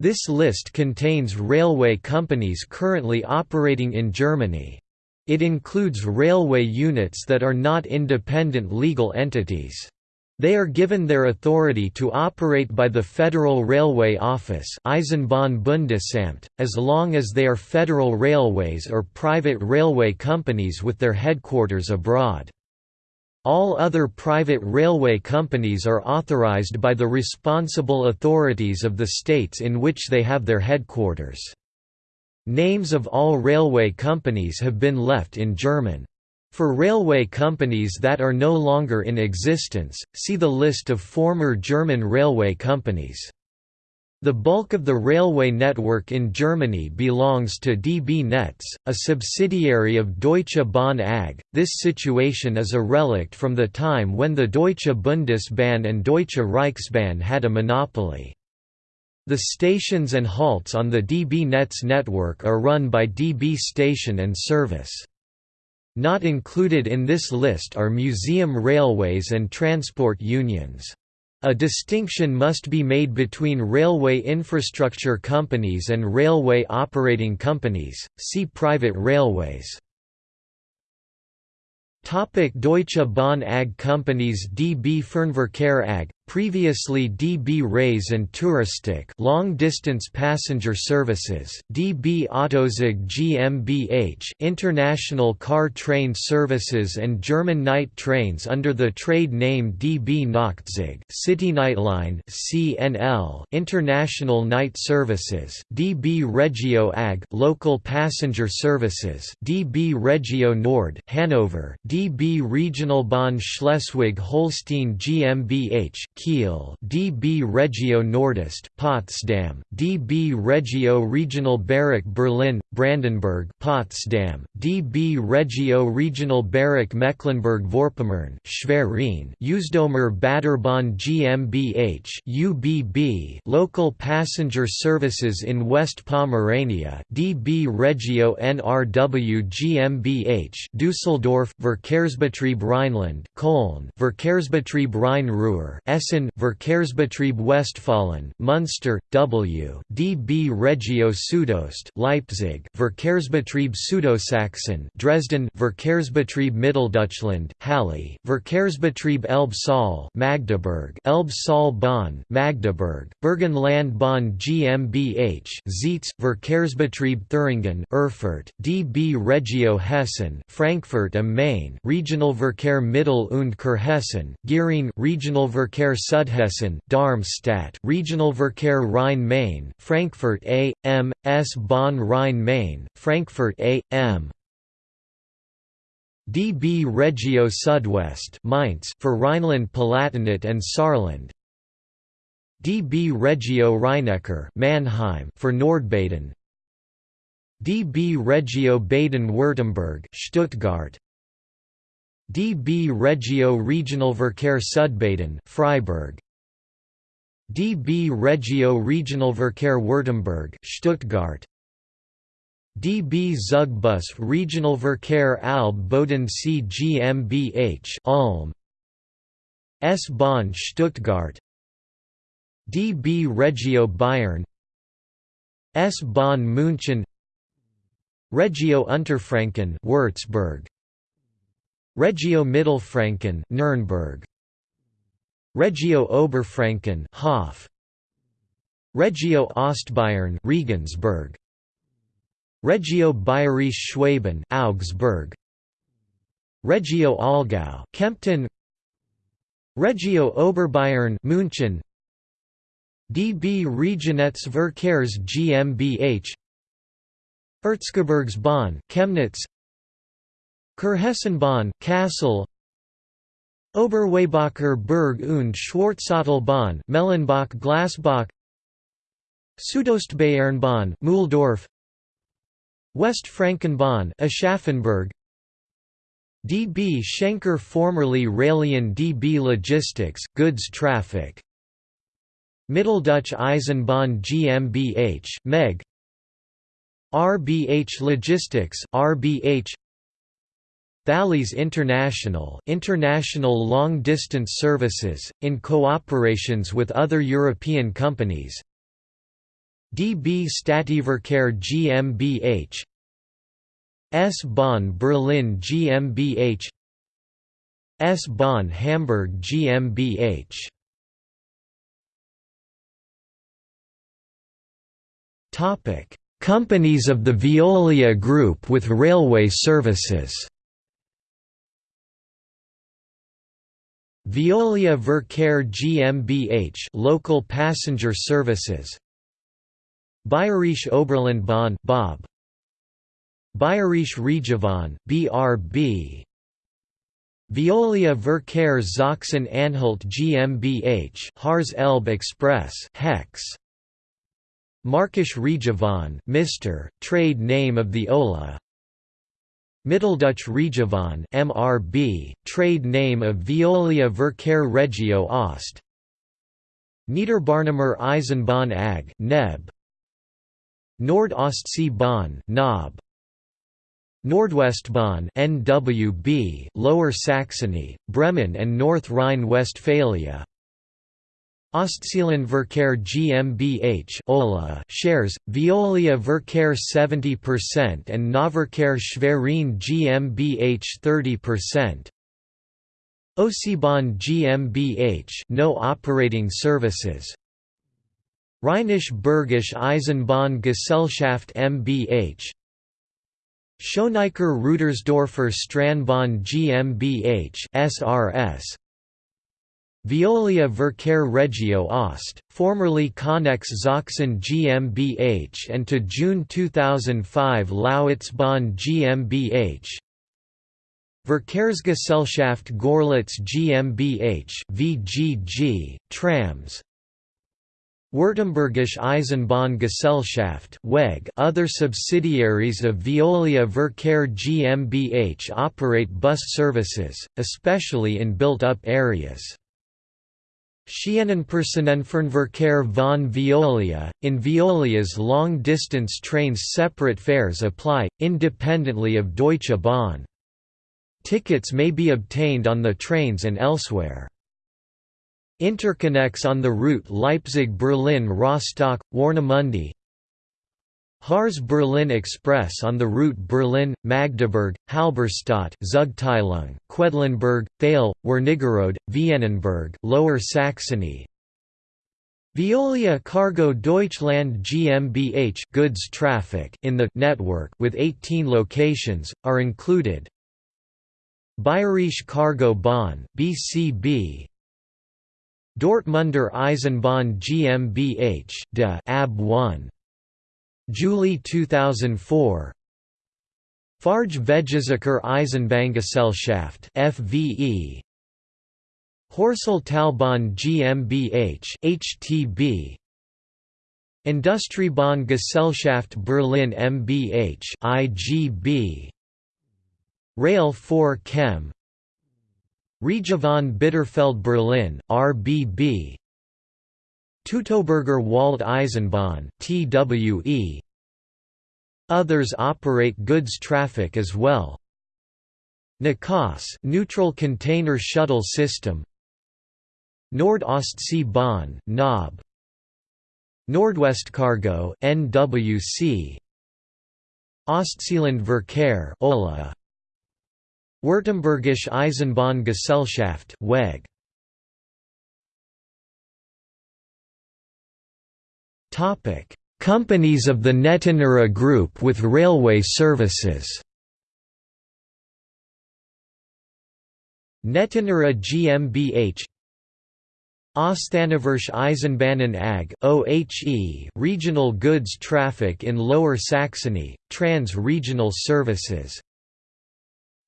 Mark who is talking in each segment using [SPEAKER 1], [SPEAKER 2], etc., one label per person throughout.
[SPEAKER 1] This list contains railway companies currently operating in Germany. It includes railway units that are not independent legal entities. They are given their authority to operate by the Federal Railway Office Eisenbahnbundesamt, as long as they are federal railways or private railway companies with their headquarters abroad. All other private railway companies are authorized by the responsible authorities of the states in which they have their headquarters. Names of all railway companies have been left in German. For railway companies that are no longer in existence, see the list of former German railway companies. The bulk of the railway network in Germany belongs to DB Netz, a subsidiary of Deutsche Bahn AG. This situation is a relic from the time when the Deutsche Bundesbahn and Deutsche Reichsbahn had a monopoly. The stations and halts on the DB Netz network are run by DB Station and Service. Not included in this list are museum railways and transport unions. A distinction must be made between railway infrastructure companies and railway operating companies, see private railways. Topic Deutsche Bahn AG companies DB Fernverkehr AG previously DB Reise and Touristik long-distance passenger services, DB Autozug GmbH international car train services and German night trains under the trade name DB Nachtzug City Nightline CNL international night services, DB Regio AG local passenger services, DB Regio Nord Hanover, DB Regionalbahn Schleswig-Holstein GmbH Kiel DB Regio Nordost Potsdam DB Regio Regionalbereich Berlin Brandenburg Potsdam DB Regio Regionalbereich Mecklenburg-Vorpommern Schwerin Usedomer Baderbahn GmbH UBB Local passenger services in West Pomerania DB Regio NRW GmbH Düsseldorf Verkehrsbetrieb Rheinland Köln Verkehrsbetrieb Rhein-Ruhr Essen Verkehrsbetrieb Westfalen, Munster, W. DB Regio Südost Leipzig Verkehrsbetrieb Südostsachsen Dresden Verkehrsbetrieb Mitteldeutschland Halle Verkehrsbetrieb Elbe-Saale Magdeburg Elbe-Saale-Bahn Magdeburg Burgenland-Bahn GmbH Zeitz Verkehrsbetrieb Thüringen Erfurt DB Regio Hessen Frankfurt am Main Regionalverkehr Mittel- und Kurhessen Gering Regionalverkehr Südhessen, Darmstadt Regionalverkehr Rhein-Main, Frankfurt A. M. S. Bahn Rhein-Main, Frankfurt A. M. DB Regio Südwest Mainz for Rhineland-Palatinate and Saarland DB Regio Rhein-Neckar Mannheim for Nordbaden DB Regio Baden-Württemberg Stuttgart DB Regio Regionalverkehr Südbaden Freiburg. DB Regio Regionalverkehr Württemberg Stuttgart. DB Zugbus Regionalverkehr Alb Bodensee GmbH Ulm. S-Bahn Stuttgart. DB Regio Bayern. S-Bahn München. Regio Unterfranken Würzburg Regio Mittelfranken Nuremberg. Regio Oberfranken Hof. Regio Ostbayern Regensburg. Regio Bayerische Schwaben Augsburg. Regio Allgäu Kempten. Regio Oberbayern München. DB Regionetzverkehrs GmbH Erzgebirgsbahn Chemnitz Kurhessenbahn Kassel. Oberweißbacher Berg und Schwarzatalbahn Mellenbach Glasbach. Südostbayernbahn Mühldorf. Westfrankenbahn Aschaffenburg. DB Schenker formerly Railion DB Logistics goods traffic. Mitteldeutsche Eisenbahn GmbH Meg. RBH Logistics RBH Thalys International international long-distance services, in cooperations with other European companies. DB Stadtverkehr GmbH S-Bahn Berlin GmbH S-Bahn Hamburg GmbH Companies of the Veolia Group with railway services. Veolia Verkehr GmbH local passenger services. Bayerische Oberlandbahn (BOB). Bayerische Regiobahn (BRB). Veolia Verkehr Sachsen-Anhalt GmbH Harz Elbe Express (HEX). Märkische Regiobahn Mr., trade name of the Ola Mitteldeutsche Regiobahn MRB, trade name of Veolia Verkehr Regio Ost Niederbarnimer Eisenbahn AG NEB. Nord-Ostsee-Bahn NOB Nordwestbahn NWB Lower Saxony, Bremen and North Rhine-Westphalia Ostseelandverkehr GmbH Ola shares, Veolia Verkehr 70% and Nahverkehr Schwerin GmbH 30%. Ostseebahn GmbH no operating services. Rheinisch-Bergische Eisenbahn-Gesellschaft mbH Schöneicher Rudersdorfer Straßenbahn GmbH SRS Veolia Verkehr Regio Ost, formerly Connex Sachsen GmbH and to June 2005 Lausitzbahn GmbH Verkehrsgesellschaft Görlitz GmbH VGG, trams Württembergische Eisenbahngesellschaft WEG Other subsidiaries of Veolia Verkehr GmbH operate bus services, especially in built-up areas. Schienenpersonenfernverkehr von Veolia – In Veolia's long-distance trains separate fares apply, independently of Deutsche Bahn. Tickets may be obtained on the trains and elsewhere. InterConnex on the route Leipzig–Berlin–Rostock, Warnemünde Harz Berlin Express on the route Berlin, Magdeburg, Halberstadt, Zugteilung, Quedlinburg, Thale, Wernigerode, Vienenburg, Lower Saxony. Veolia Cargo Deutschland GmbH goods traffic in the network with 18 locations are included. Bayerische Cargo Bahn (BCB). Dortmunder Eisenbahn GmbH (DE AB 1). July 2004 Farge Vegesaker Eisenbahngesellschaft FVE Hörsel Talbahn GmbH HTB Industriebahn Gesellschaft Berlin MBH IGB Rail 4 Chem. Regiobahn Bitterfeld Berlin RBB Teutoburger Wald Eisenbahn TWE Others operate goods traffic as well. NCOS neutral container shuttle system. Nord-Ostsee-Bahn NOB Nordwestcargo NWC Ostseelandverkehr OLA. Württembergische Eisenbahngesellschaft WEG Topic: Companies of the Netinera Group with railway services. Netinera GmbH Osthannoversche Eisenbahnen AG OHE regional goods traffic in Lower Saxony, trans-regional services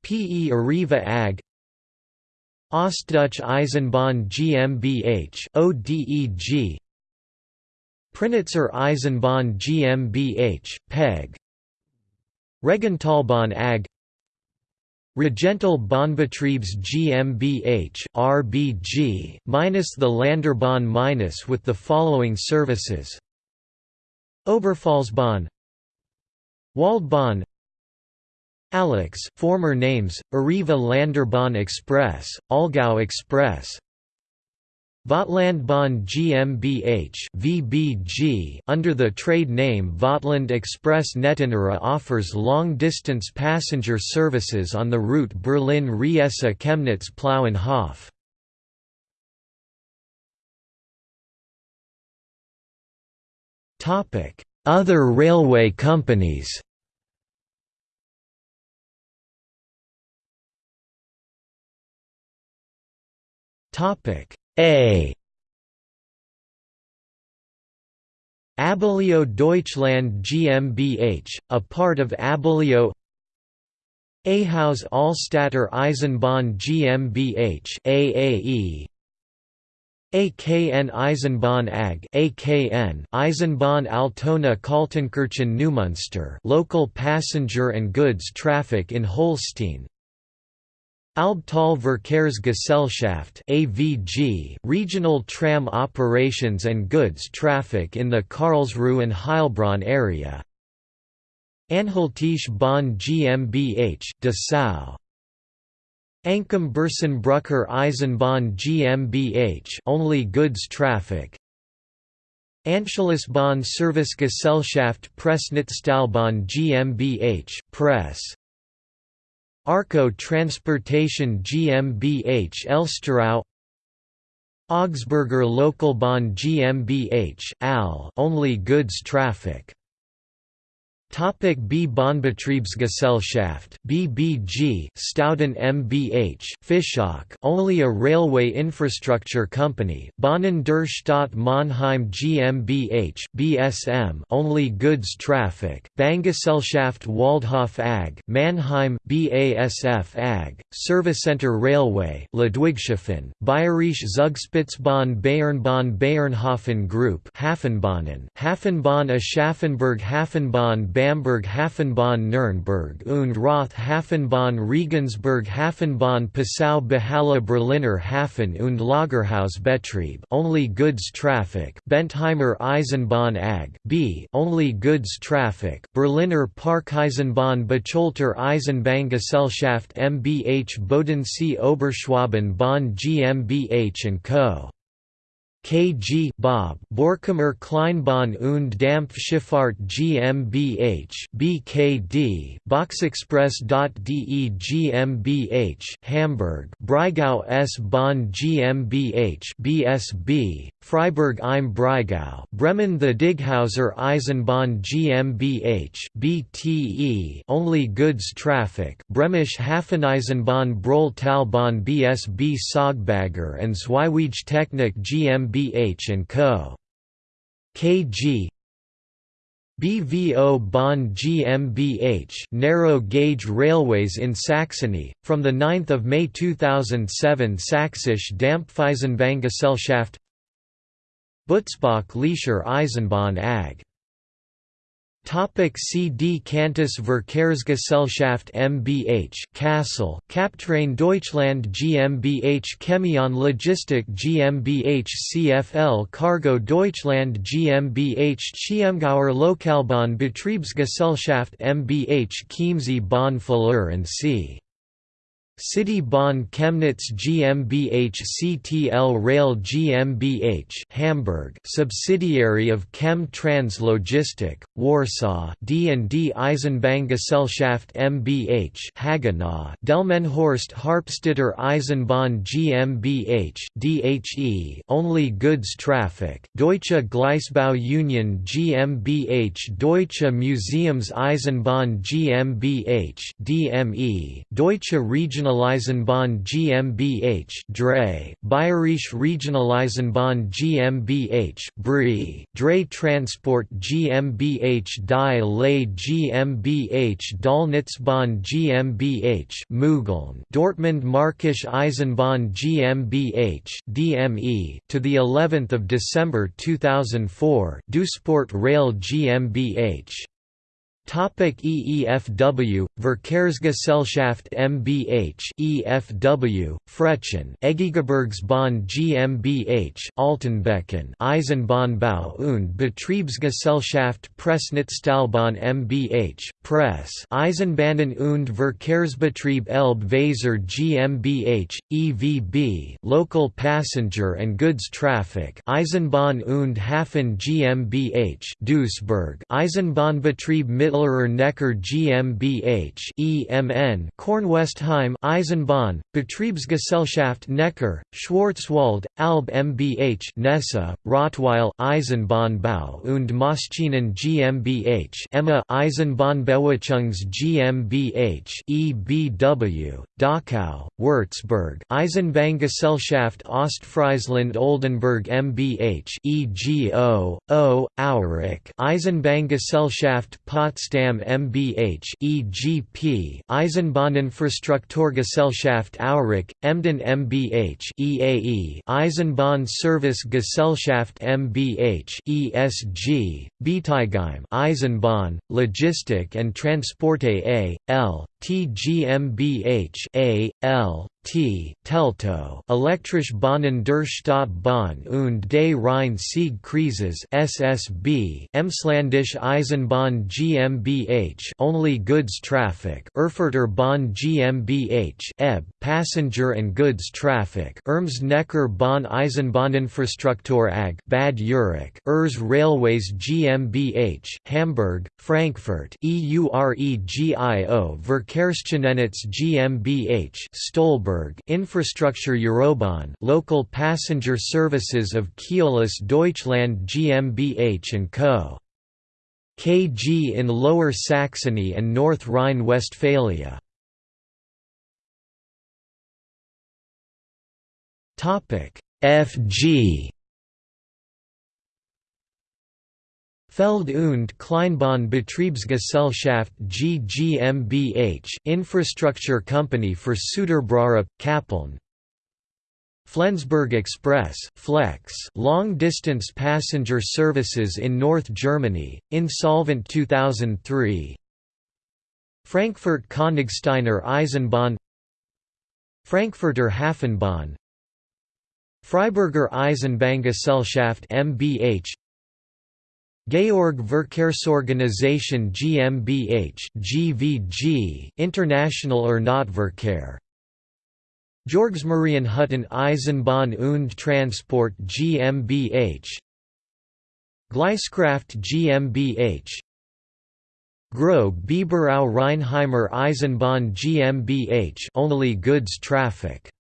[SPEAKER 1] PE Arriva AG Ostdeutsche Eisenbahn GmbH ODEG Prignitzer Eisenbahn GmbH, PEG. Regentalbahn AG Regental Bahnbetriebs GmbH RBG minus the Landerbahn minus with the following services. Oberpfalzbahn. Waldbahn. Alex former names Arriva Landerbahn Express Allgäu Express Vogtlandbahn GmbH (VBG) under the trade name Vogtland Express Netinera offers long-distance passenger services on the route Berlin-Riesa-Chemnitz-Plauen-Hof. Other railway companies. Topic: a. Abellio Deutschland GmbH, a part of Abellio Ahaus Alstätter Eisenbahn GmbH AAE AKN Eisenbahn AG AKN Eisenbahn Altona Kaltenkirchen Neumünster local passenger and goods traffic in Holstein Albtal Verkehrsgesellschaft (AVG), regional tram operations and goods traffic in the Karlsruhe and Heilbronn area. Anhaltische Bahn GmbH, Dessau. Anchem Bersenbrücker Eisenbahn GmbH, only goods traffic. Anschlussbahn Servicegesellschaft Pressnitztalbahn GmbH, press. Arco Transportation GmbH Elsterau Augsburger Lokalbahn GmbH AL. Only goods traffic Topic B Bahnbetriebsgesellschaft BBG Stauden MBH Fischach only a railway infrastructure company Bahnen der Stadt Mannheim GmbH BSM only goods traffic Bahngesellschaft Waldhof AG Mannheim BASF AG Servicenter Railway Ludwigshafen Bayerische Zugspitzbahn Bayernbahn Bayernhofen Group Hafenbahnen Hafenbahn Aschaffenburg Hafenbahn Bamberg Hafenbahn Nürnberg und Roth Hafenbahn Regensburg Hafenbahn Passau BEHALA Berliner Hafen und Lagerhaus Betrieb only goods traffic Bentheimer Eisenbahn AG B only goods traffic Berliner Parkeisenbahn Bocholter Eisenbahngesellschaft mbH Bodensee Oberschwaben Bahn GmbH & Co. KG Bob. Borkumer Kleinbahn und Dampfschifffahrt GmbH BKD Boxexpress.de GmbH Hamburg. Breisgau S Bahn GmbH BSB Freiburg im Breisgau Bremen Thedinghauser Eisenbahn GmbH BTE only goods traffic. Bremische Hafeneisenbahn Brohl Talbahn BSB Sogbager and Zwiewege Technik GmbH GmbH & Co. KG BVO Bahn GmbH narrow gauge railways in Saxony from the 9th of May 2007 Sächsische Dampfeisenbahngesellschaft Butzbach Licher Eisenbahn AG Topic CD Cantus Verkehrsgesellschaft mbH Kassel Captrain Deutschland GmbH Chemion Logistik GmbH CFL Cargo Deutschland GmbH Chiemgauer Lokalbahn Betriebsgesellschaft mbH Chiemsee Bahn Fleur and C. City Bahn Chemnitz GmbH CTL Rail GmbH Hamburg subsidiary of Chem Trans Logistic Warsaw D&D Eisenbahngesellschaft mbH Hagenow Delmenhorst Harpstetter Eisenbahn GmbH DHE only goods traffic Deutsche Gleisbau Union GmbH Deutsche Museums Eisenbahn GmbH DME Deutsche Regional Regionaleisenbahn GmbH Dre, Bayerische Regionaleisenbahn GmbH Brie, Dre Transport GmbH Die Lay GmbH Döllnitzbahn GmbH Mügeln Dortmund Markisch Eisenbahn GmbH DME to the 11th of December 2004 Dusport Rail GmbH Topic EEFW, Verkehrsgesellschaft MBH EFW, Frechen Erzgebirgsbahn GmbH Altenbeken. Eisenbahnbau und Betriebsgesellschaft Pressnitztalbahn MBH Press. Eisenbahnen und Verkehrsbetrieb Elbe-Weser GmbH EVB Local Passenger and Goods Traffic. Eisenbahn und Hafen GmbH Duisburg. Eisenbahnbetrieb Mittel Neckar GmbH EMN Kornwestheim Eisenbahn Betriebsgesellschaft Neckar Schwarzwald Alb mbH Nessa, Rottweil Eisenbahnbau und Maschinen GmbH EMMA Eisenbahnbewachungs GmbH EBW Dachau Würzburg Eisenbahngesellschaft Ostfriesland Oldenburg mbH EGO O Aurich Eisenbahngesellschaft Potsdam Potsdam mbH EGP Eisenbahninfrastrukturgesellschaft Aurich Emden mbH EAE Eisenbahnservice-Gesellschaft mbH ESG Bietigheim Eisenbahn Logistik and Transporte A. L. T GmbH A. L. T. Teltow Elektrisch Bahnen der Stadtbahn und des Rhein-Sieg-Kreises SSB Emsländische Eisenbahn GmbH Only Goods Traffic Erfurter Bahn GmbH EB Passenger and Goods Traffic Erms Neckar Bahn Eisenbahninfrastruktur AG Bad Urach Ers Railways GmbH Hamburg Frankfurt EUREGIO Verkehrsnetz GmbH Stolberg Infrastructure Eurobahn local passenger services of Keolis Deutschland GmbH & Co. KG in Lower Saxony and North Rhine-Westphalia. FG Feld- und Kleinbahn Betriebsgesellschaft GmbH Infrastructure Company for Süderbrarup, Kappeln. Flensburg Express Flex long-distance passenger services in North Germany, insolvent 2003 Frankfurt Königsteiner Eisenbahn. Frankfurter Hafenbahn. Freiburger Eisenbahngesellschaft mbH Georg Verkehrsorganisation GmbH GVG International Ernährungsverkehr Georgsmarienhütten Eisenbahn und Transport GmbH Gleiskraft GmbH Grob Biberau Rheinheimer Eisenbahn GmbH only goods traffic.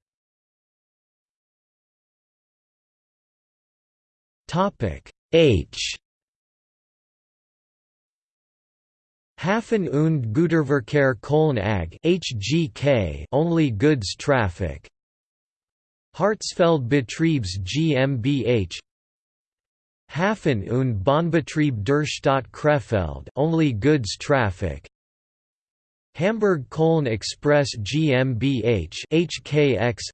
[SPEAKER 1] Topic H Hafen und Güterverkehr Köln AG HGK only goods traffic. Harzfeld Betriebs GmbH Hafen und Bahnbetrieb der Stadt Krefeld only goods traffic. Hamburg Köln Express GmbH HKX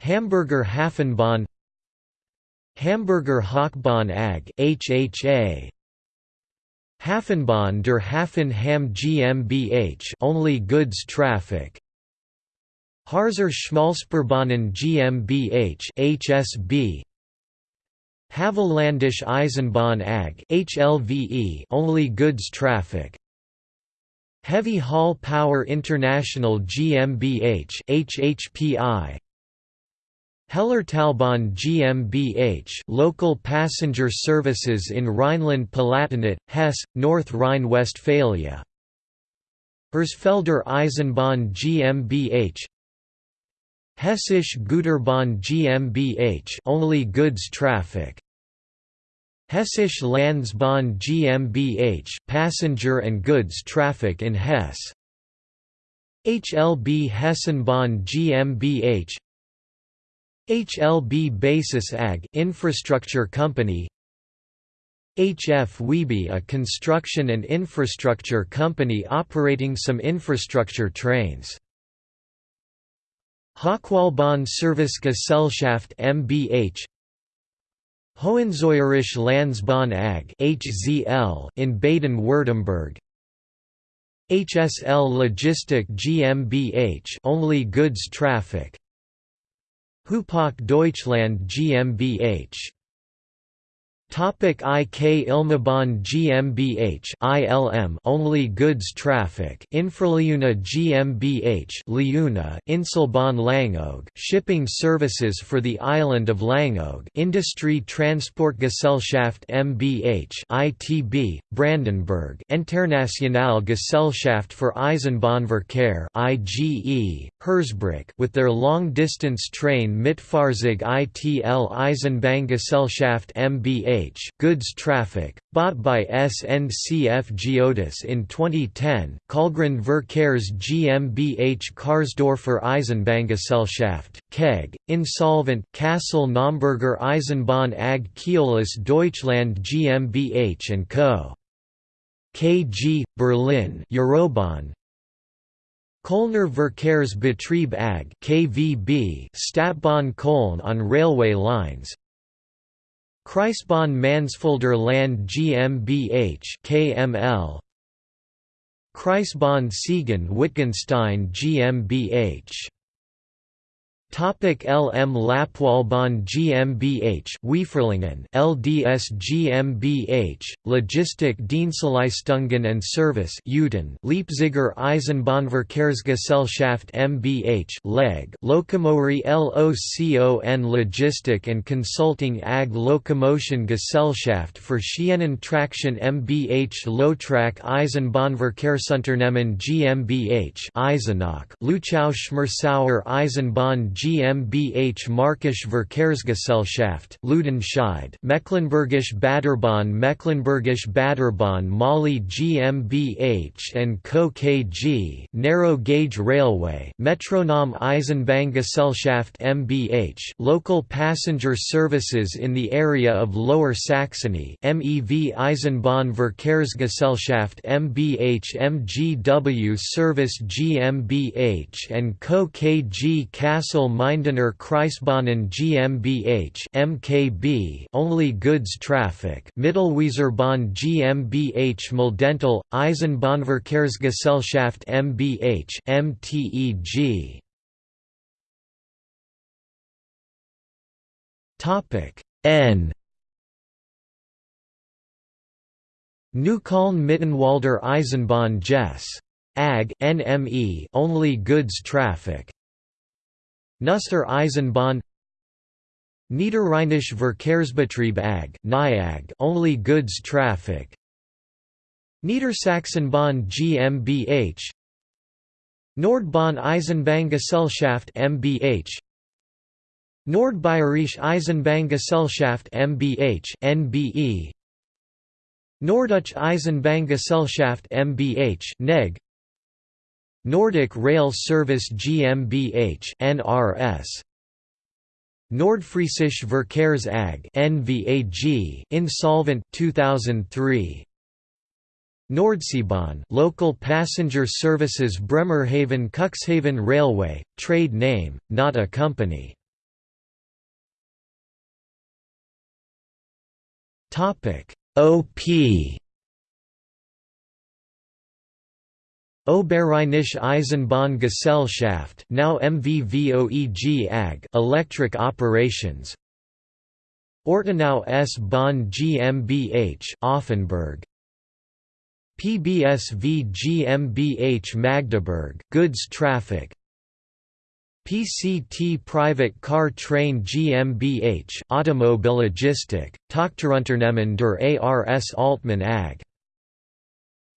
[SPEAKER 1] Hamburger Hafenbahn. Hamburger Hochbahn AG HHA Hafenbahn der Hafen Hamm GmbH only goods traffic. Harzer Schmalspurbahnen GmbH HSB Havelländische Eisenbahn AG HLVE only goods traffic. Heavy Haul Power International GmbH HHPI Hellertalbahn GmbH local passenger services in Rhineland-Palatinate, Hesse, North Rhine-Westphalia. Hersfelder Eisenbahn GmbH Hessische Güterbahn GmbH only goods traffic. Hessische Landsbahn GmbH passenger and goods traffic in Hesse. HLB Hessenbahn GmbH HLB Basis AG infrastructure company HF Wiebe a construction and infrastructure company operating some infrastructure trains Hochwaldbahn Service Gesellschaft mbH Hohenzollerisch Landsbahn AG (HZL) in Baden-Württemberg. HSL Logistik GmbH only goods traffic. Hupac Deutschland GmbH Topic IK Ilmebahn GmbH ILM only goods traffic InfraLeuna GmbH Leuna Inselbahn Langeoog shipping services for the island of Langeoog Industrie Transportgesellschaft MBH ITB Brandenburg Internationale Gesellschaft für Eisenbahnverkehr IGE Hersbruck with their long distance train Mitfahrzeug ITL Eisenbahngesellschaft MBH goods traffic, bought by SNCF Geodis in 2010, Kahlgrund Verkehrs GmbH Karsdorfer Eisenbahngesellschaft, KEG, insolvent Kassel Naumburger Eisenbahn AG Keolis Deutschland GmbH & Co. KG, Berlin Eurobahn, Kölner Verkehrsbetrieb AG KVB Stadtbahn Köln on railway lines Kreisbahn Mansfelder Land GmbH KML Kreisbahn Siegen Wittgenstein GmbH Topic LM Lappwaldbahn GmbH Wieferlingen LDS GmbH Logistik Dienstleistungen and Service Uden Leipziger Eisenbahnverkehrsgesellschaft MBH Leg Lokomori LOCON Logistik and Consulting AG Lokomotion Gesellschaft für Schienentraktion MBH Lotrak Eisenbahnverkehrsunternehmen GmbH Eisenach Luchau Schmersauer Eisenbahn GmbH Markisch Verkehrsgesellschaft Ludenscheid Mecklenburgisch Baderbahn Mecklenburgisch Baderbahn Molli GmbH and Co. KG Narrow Gauge Railway Metronom Eisenbahngesellschaft MBH Local passenger services in the area of Lower Saxony MEV Eisenbahn Verkehrsgesellschaft MBH MGW Service GmbH and Co. KG Kassel Mindener Kreisbahnen GmbH (MKB) only goods traffic. Mittelweserbahn GmbH Muldental Eisenbahnverkehrsgesellschaft MBH (MTEG). Topic N Neukölln Mittenwalder Eisenbahn Jess. AG NME only goods traffic Nuster Eisenbahn Niederrheinisch Verkehrsbetrieb AG NIAG only goods traffic Niedersachsenbahn GmbH Nordbahn Eisenbahngesellschaft MBH Nordbayerische Eisenbahngesellschaft MBH NBE Norddeutsche Eisenbahngesellschaft MBH NEG Nordic Rail Service GmbH NRS Nordfriesische Verkehrs AG NVAG insolvent 2003 Nordseebahn local passenger services Bremerhaven Cuxhaven Railway trade name not a company. Topic OP Oberrheinische Eisenbahngesellschaft now MVVOEG AG electric operations. Ortenau S-Bahn GmbH Offenburg. PBSV GmbH Magdeburg goods traffic. PCT Private Car Train GmbH Automobillogistik Tochterunternehmen der ARS Altmann AG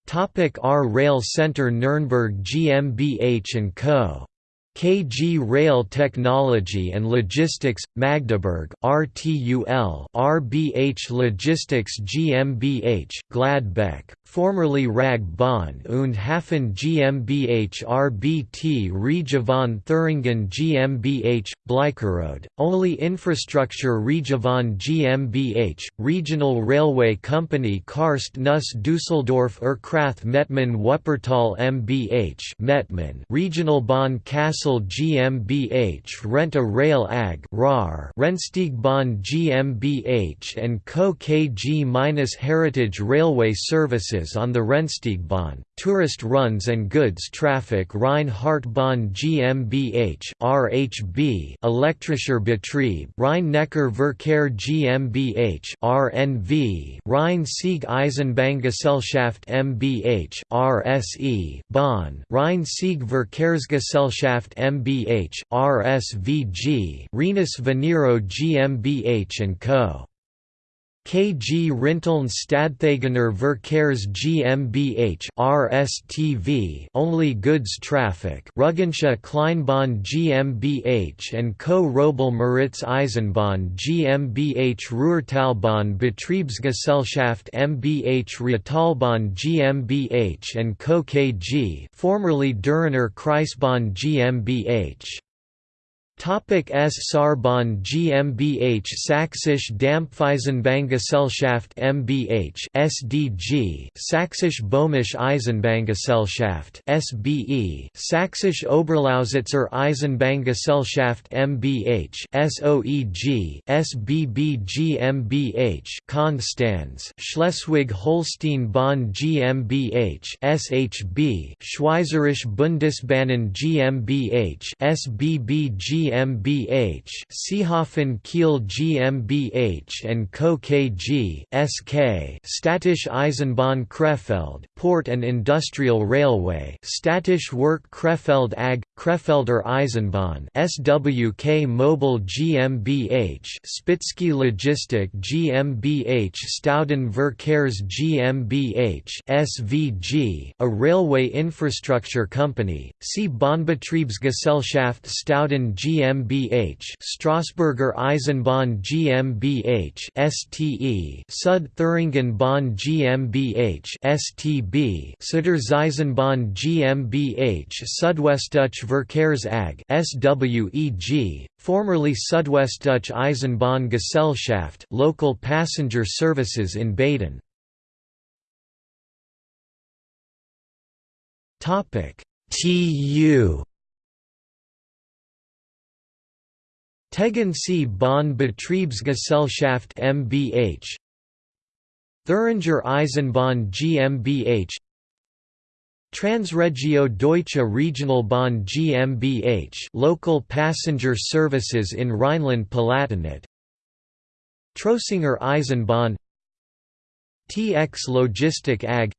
[SPEAKER 1] Topic R Rail Center Nürnberg GmbH & Co. KG Rail Technology and Logistics, Magdeburg, RTUL RBH Logistics GmbH, Gladbeck, formerly Rag Bahn und Hafen GmbH RBT Region Thüringen GmbH, Bleicherode, only Infrastructure Region GmbH, Regional Railway Company Kaarst Neuss Düsseldorf Erkrath Mettmann Wuppertal MBH Mettmann, Regional Bahn Kassel GmbH Renta Rail AG RAR Rennsteigbahn GmbH and Co KG-Heritage Railway Services on the Rennsteigbahn, tourist runs and goods traffic Rhein-Haardtbahn GmbH RHB Elektrischer Betrieb Rhein-Neckar Verkehr GmbH RNV Rhein-Sieg Eisenbahngesellschaft MBH RSE Bahn Rhein-Sieg Verkehrsgesellschaft MBH RSVG Rhenus Veniro GmbH Co. KG Rinteln Stadthagener Verkehrs GmbH RSTV only goods traffic Rügensche Kleinbahn GmbH and Co Robel Moritz Eisenbahn GmbH Ruhrtalbahn Betriebsgesellschaft MBH Rheintalbahn GmbH and Co KG formerly Dürener Kreisbahn GmbH S. Saarbahn GmbH Sächsische Dampfeisenbahngesellschaft MBH SDG Sächsisch Böhmische Eisenbahngesellschaft SBE Sächsisch Oberlausitzer Eisenbahngesellschaft MBH SOEG SBB GmbH Konstanz Schleswig-Holstein Bahn GmbH SHB Schweizerisch Bundesbahnen GmbH SBB GmbH GmbH, Seehafen Kiel GmbH and Co. KG, SK, Städtische Eisenbahn Krefeld, Port and Industrial Railway, Städtische Werk Krefeld AG, Krefelder Eisenbahn, SWK Mobile GmbH, Spitzky Logistik GmbH, Stauden Verkehrs GmbH, SVG, a railway infrastructure company. See Bahnbetriebsgesellschaft Stauden GmbH, Strasburger Eisenbahn GmbH, STE, Sud Thüringen Bahn GmbH, STB, Süderseisenbahn GmbH, Südwestdeutsche Verkehrs AG, SWEG, formerly Südwestdeutsche Eisenbahn Gesellschaft, local passenger services in Baden. Topic: TU Tegernsee Bahn Betriebsgesellschaft mbH Thüringer Eisenbahn GmbH Transregio Deutsche Regionalbahn GmbH local passenger services in Rhineland-Palatinate Trossinger Eisenbahn. TX Logistik AG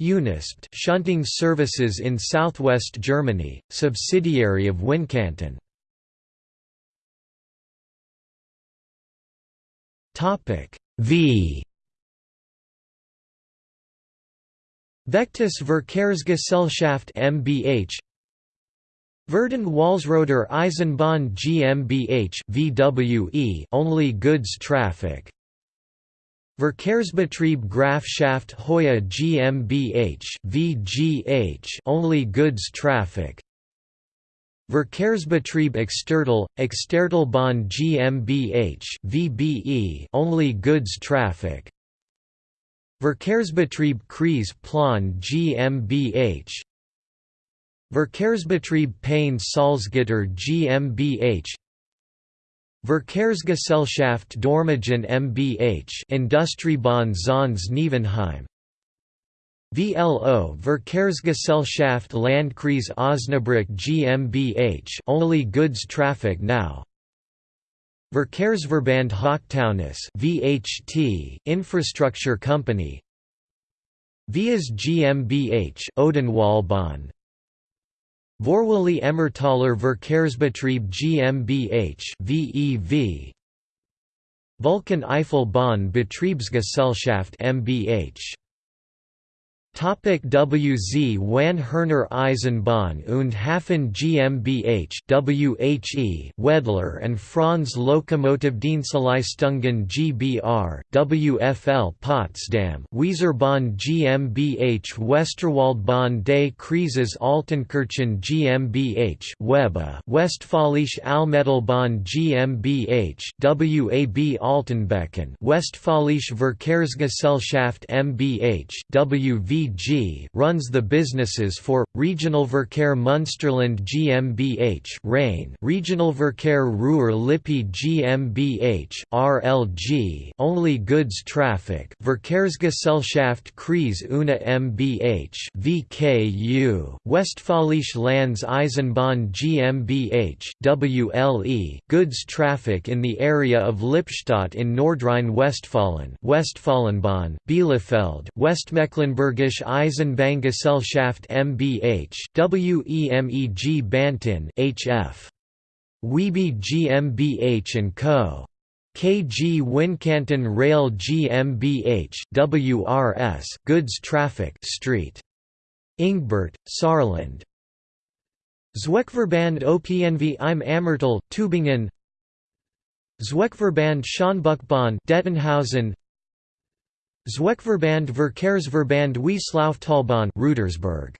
[SPEAKER 1] Unispt shunting services in southwest Germany, subsidiary of Wincanton. Topic V Vectis Verkehrsgesellschaft mbH Verden Walsroder Eisenbahn GmbH VWE only goods traffic. Verkehrsbetrieb Grafschaft Hoya GmbH VGH only goods traffic. Verkehrsbetrieb Extertal, Extertalbahn GmbH VBE only goods traffic Verkehrsbetrieb Kreis Plan GmbH Verkehrsbetrieb Peine Salzgitter GmbH Verkehrsgesellschaft Dormagen mbH Industriebahn Zons Nievenheim. VLO Verkehrsgesellschaft Landkreis Osnabrück GmbH only goods traffic now Verkehrsverband Hochtaunus VHT infrastructure company. Vias GmbH Odenwaldbahn Vorwilli Emmertaler Verkehrsbetrieb GmbH VEV Vulcan Eifelbahn Betriebsgesellschaft mbH Topic WZ Van Herner Eisenbahn und Hafen GmbH WHE Wedler and Franz Lokomotivdienstleistungen GbR WFL Potsdam Weserbahn GmbH Westerwaldbahn des Kreises Altenkirchen GmbH Weba Westfälische Almetalbahn GmbH WAB Altenbeken Westfälische Verkehrsgesellschaft MBH WV runs the businesses for Regionalverkehr Münsterland GmbH Rhein, Regionalverkehr Ruhr-Lippe GmbH RLG only goods traffic Verkehrsgesellschaft Kreis Unna MBH VKU Westfälische Landes-Eisenbahn GmbH WLE goods traffic in the area of Lippstadt in Nordrhein-Westfalen Westfalenbahn Bielefeld Westmecklenburgisch Eisenbahngesellschaft mbH WEMEG Bantin HF Wiebe GmbH & Co. KG Wincanton Rail GmbH WRS Goods Traffic Street. Ingbert, Saarland. Zweckverband OPNV im Ammertal, Tübingen Zweckverband Schönbuchbahn Dettenhausen Zweckverband Verkehrsverband Wieslauftalbahn Rudersberg